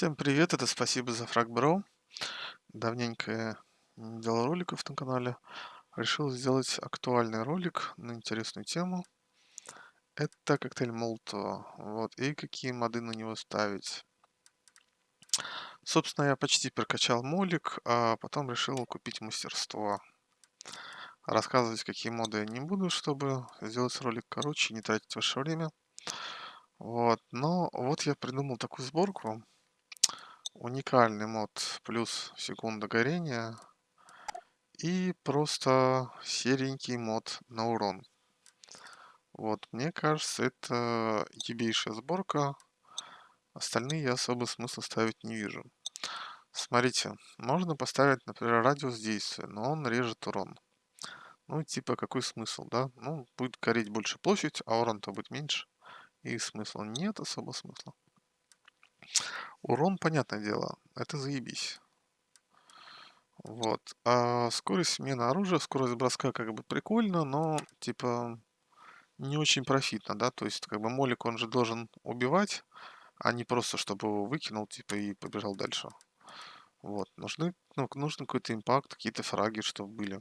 Всем привет, это спасибо за фраг, бро. Давненько я не делал роликов на канале. Решил сделать актуальный ролик на интересную тему. Это коктейль Молотова. Вот, и какие моды на него ставить. Собственно, я почти прокачал молик, а потом решил купить мастерство. Рассказывать, какие моды я не буду, чтобы сделать ролик короче, не тратить ваше время. Вот, но вот я придумал такую сборку. Уникальный мод плюс секунда горения. И просто серенький мод на урон. Вот, мне кажется, это ебейшая сборка. Остальные я особо смысла ставить не вижу. Смотрите, можно поставить, например, радиус действия, но он режет урон. Ну, типа, какой смысл, да? Ну, будет гореть больше площадь, а урон-то будет меньше. И смысла нет особо смысла. Урон, понятное дело, это заебись. Вот. А скорость смены оружия, скорость броска как бы прикольно, но типа не очень профитно, да, то есть как бы молик он же должен убивать, а не просто чтобы его выкинул типа и побежал дальше. Вот. Нужны, ну, нужен какой-то импакт, какие-то фраги, чтобы были.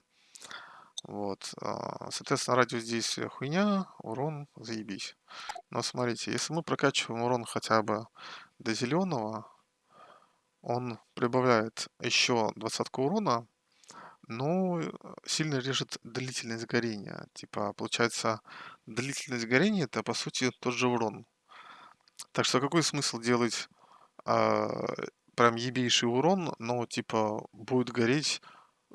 Вот. А, соответственно, радиус действия хуйня, урон заебись. Но смотрите, если мы прокачиваем урон хотя бы до зеленого, он прибавляет еще двадцатку урона, но э, сильно режет длительность горения. Типа, получается, длительность горения это по сути тот же урон. Так что какой смысл делать а, прям ебейший урон, но типа будет гореть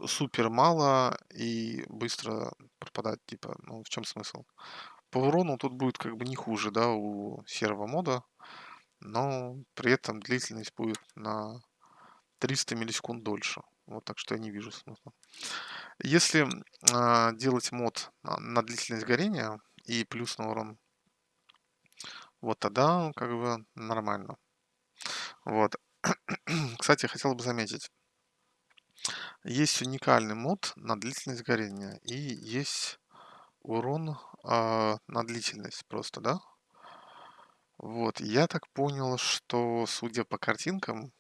супер мало и быстро пропадать, типа, ну в чем смысл? По урону тут будет как бы не хуже, да, у серого мода, но при этом длительность будет на 300 миллисекунд дольше. Вот так что я не вижу смысла. Если а, делать мод на, на длительность горения и плюс на урон, вот тогда как бы нормально. Вот. Кстати, хотел бы заметить. Есть уникальный мод на длительность горения и есть урон а, на длительность просто, да? Вот, я так понял, что, судя по картинкам,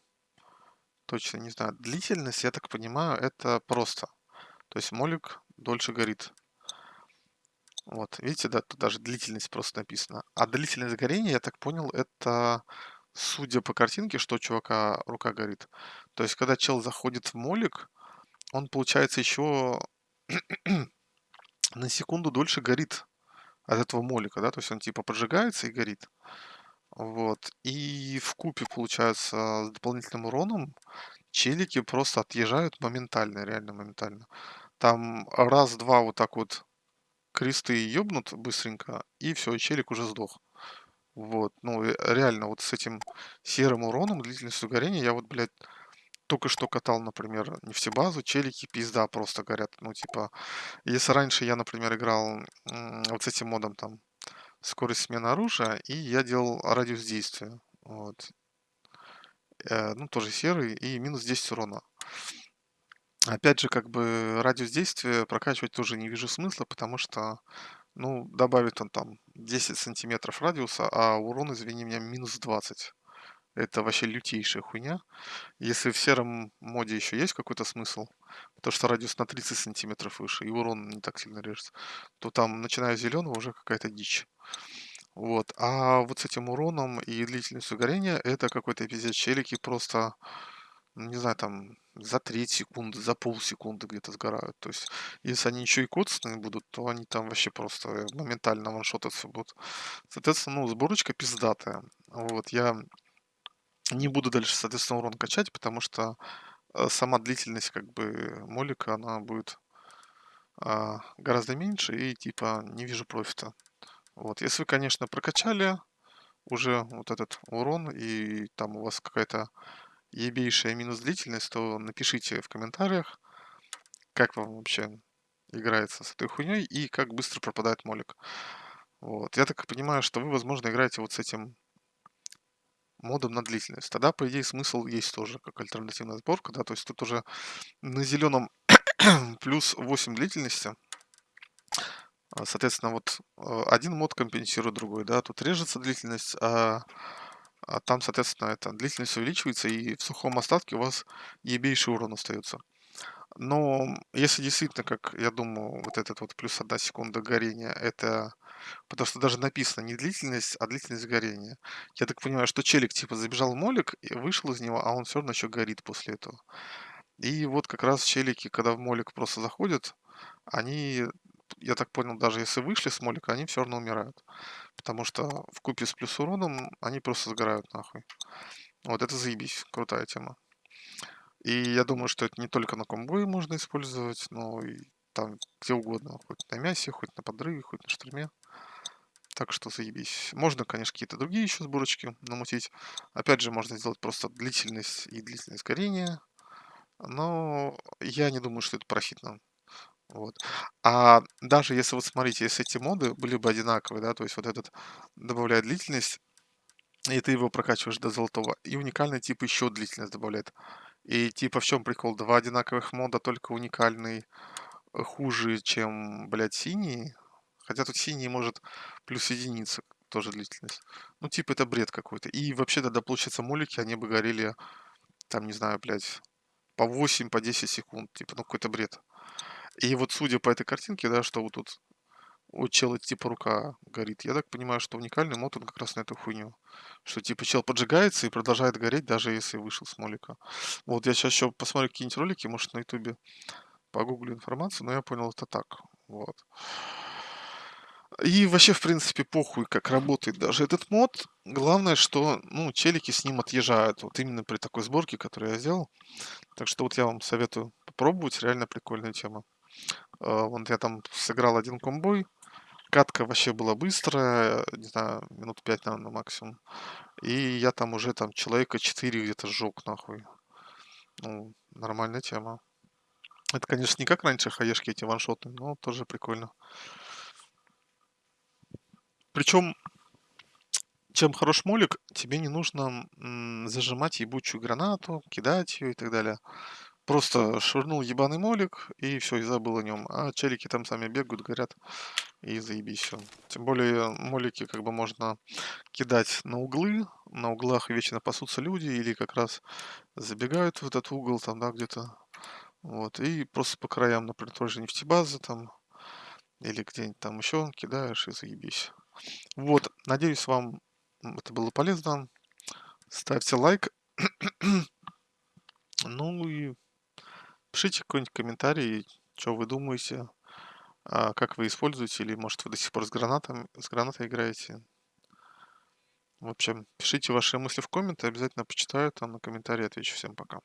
точно не знаю, длительность, я так понимаю, это просто. То есть молик дольше горит. Вот, видите, да, тут даже длительность просто написано. А длительность горения, я так понял, это, судя по картинке, что у чувака рука горит. То есть, когда чел заходит в молик, он, получается, еще на секунду дольше горит от этого молика, да, то есть он типа поджигается и горит. Вот. И в купе, получается, с дополнительным уроном челики просто отъезжают моментально, реально моментально. Там раз-два вот так вот кресты ёбнут быстренько, и все, челик уже сдох. Вот, ну реально вот с этим серым уроном, длительностью горения, я вот, блядь, только что катал, например, нефтебазу, челики пизда просто горят. Ну, типа, если раньше я, например, играл вот с этим модом там скорость смены оружия, и я делал радиус действия. Вот. Э, ну, тоже серый, и минус 10 урона. Опять же, как бы радиус действия прокачивать тоже не вижу смысла, потому что, ну, добавит он там 10 сантиметров радиуса, а урон, извини меня, минус 20. Это вообще лютейшая хуйня. Если в сером моде еще есть какой-то смысл, потому что радиус на 30 сантиметров выше, и урон не так сильно режется, то там, начиная с зеленого, уже какая-то дичь. Вот. А вот с этим уроном и длительностью горения это какой-то пиздец челики просто, не знаю, там за треть секунды, за полсекунды где-то сгорают. То есть, если они еще и коцанные будут, то они там вообще просто моментально ваншотаться будут. Соответственно, ну, сборочка пиздатая. Вот, я не буду дальше, соответственно, урон качать, потому что э, сама длительность как бы молика, она будет а, гораздо меньше и типа не вижу профита. Вот, если вы, конечно, прокачали уже вот этот урон и там у вас какая-то ебейшая минус длительность, то напишите в комментариях, как вам вообще играется с этой хуйней и как быстро пропадает молик. Вот. Я так понимаю, что вы, возможно, играете вот с этим модом на длительность. Тогда, по идее, смысл есть тоже, как альтернативная сборка, да, то есть тут уже на зеленом плюс 8 длительности. А, соответственно, вот э, один мод компенсирует другой, да, тут режется длительность, а а там, соответственно, эта длительность увеличивается, и в сухом остатке у вас ебейший урон остается. Но если действительно, как я думаю, вот этот вот плюс одна секунда горения, это потому что даже написано не длительность, а длительность горения. Я так понимаю, что челик типа забежал в молик и вышел из него, а он все равно еще горит после этого. И вот как раз челики, когда в молик просто заходят, они, я так понял, даже если вышли с молика, они все равно умирают. Потому что в купе с плюс уроном они просто сгорают нахуй. Вот это заебись, крутая тема. И я думаю, что это не только на комбое можно использовать, но и там где угодно. Хоть на мясе, хоть на подрыве, хоть на штурме. Так что заебись. Можно, конечно, какие-то другие еще сборочки намутить. Опять же, можно сделать просто длительность и длительность горения. Но я не думаю, что это профитно. Вот. А даже если вот смотрите, если эти моды были бы одинаковые, да, то есть вот этот добавляет длительность, и ты его прокачиваешь до золотого, и уникальный тип еще длительность добавляет. И типа в чем прикол? Два одинаковых мода, только уникальный э, хуже, чем, блядь, синий. Хотя тут синий может плюс единица тоже длительность. Ну, типа, это бред какой-то. И вообще тогда, получается, мулики, они бы горели, там, не знаю, блядь, по 8, по 10 секунд. Типа, ну, какой-то бред. И вот судя по этой картинке, да, что вот тут у чела типа рука горит, я так понимаю, что уникальный мод, он как раз на эту хуйню. Что типа чел поджигается и продолжает гореть, даже если вышел с молика. Вот я сейчас еще посмотрю какие-нибудь ролики, может на ютубе погуглю информацию, но я понял это так. Вот. И вообще, в принципе, похуй, как работает даже этот мод. Главное, что, ну, челики с ним отъезжают. Вот именно при такой сборке, которую я сделал. Так что вот я вам советую попробовать. Реально прикольная тема. А, Вот я там сыграл один комбой. Катка вообще была быстрая, не знаю, минут пять, наверное, максимум. И я там уже там человека 4 где-то сжег, нахуй. Ну, нормальная тема. Это, конечно, не как раньше хаешки эти ваншоты, но тоже прикольно. Причем, чем хорош молик, тебе не нужно м, зажимать ебучую гранату, кидать ее и так далее. Просто швырнул ебаный молик и все, и забыл о нем. А челики там сами бегают, горят и заебись все. Тем более молики как бы можно кидать на углы, на углах вечно пасутся люди или как раз забегают в этот угол там, да, где-то. Вот, и просто по краям, например, тоже нефтебазы там или где-нибудь там еще кидаешь и заебись. Вот, надеюсь, вам это было полезно. Ставьте лайк. Ну и пишите какой-нибудь комментарий, что вы думаете, а, как вы используете, или может вы до сих пор с гранатом, с гранатой играете. В общем, пишите ваши мысли в комменты, обязательно почитаю, там на комментарии отвечу. Всем пока.